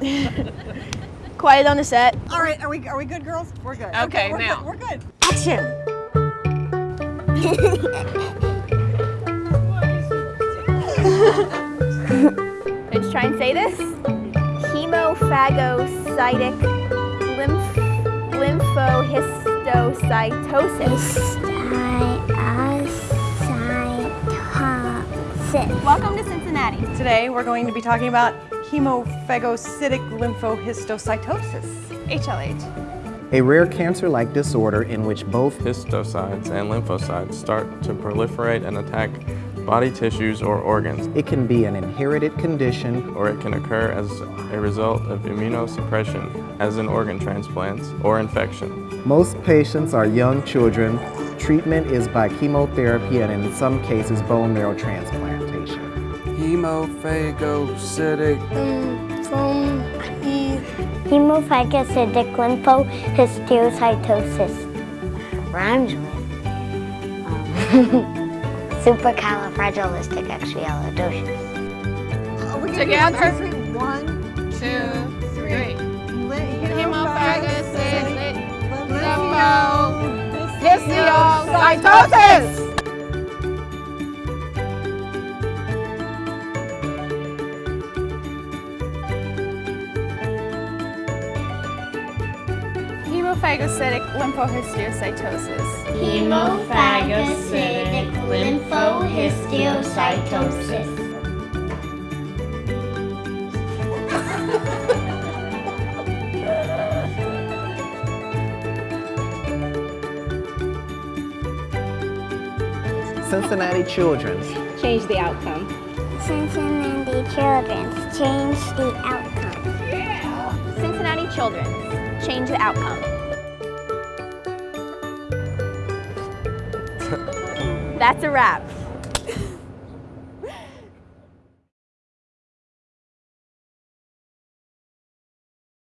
Quiet on the set. All right, are we are we good, girls? We're good. Okay, we're now. Good, we're good. Action. Let's try and say this. Hemophagocytic lymph, lymphohistiocytosis. Welcome to Cincinnati. Today we're going to be talking about hemophagocytic lymphohistiocytosis. HLH. A rare cancer-like disorder in which both histiocytes and lymphocytes start to proliferate and attack body tissues or organs, it can be an inherited condition or it can occur as a result of immunosuppression, as in organ transplants, or infection. Most patients are young children. Treatment is by chemotherapy and in some cases bone marrow transplantation. Hemophagocytic Hemophagocytic lymphohistiocytosis. Rhymes with um, supercalifragilisticexpialidocious. Are we gonna do Together. one, two, three? One, Two, three. Hemophagocytic lymphohistiocytosis. Hemophagocytic lymphohistiocytosis. Hemophagocytic lymphohistiocytosis. Cincinnati Children's Change the outcome. Cincinnati Children's change the outcome. Cincinnati Children's. Change the outcome. That's a wrap.